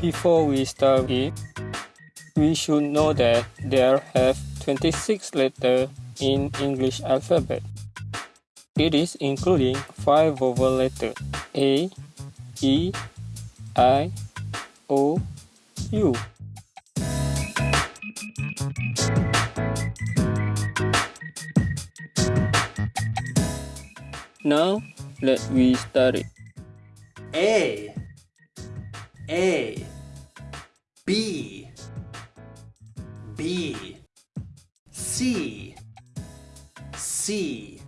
Before we start it, we should know that there have 26 letters in English alphabet. It is including 5 vowel letters A, E, I, O, U. Now, let we start it. A A B B C C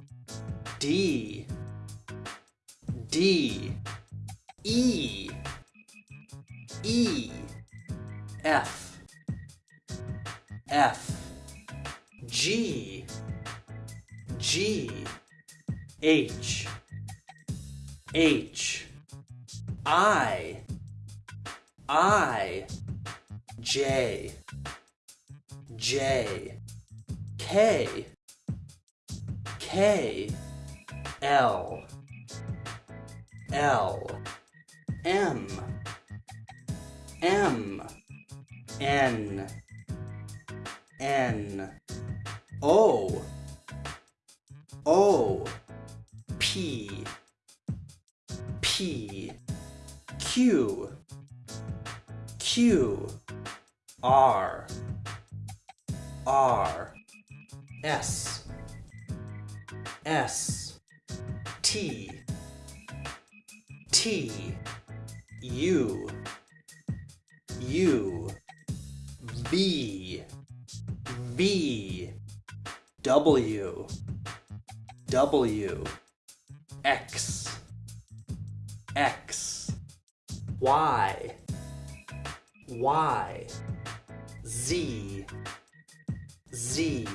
D. D. E. E. F. F. G. G. H. H. I. I. J. J. K. K L. L. M. M. N. N. O. O. P. P. Q. Q. R. R. S. S T, T, U, U, V, V, W, W, X, X, Y, Y, Z, Z.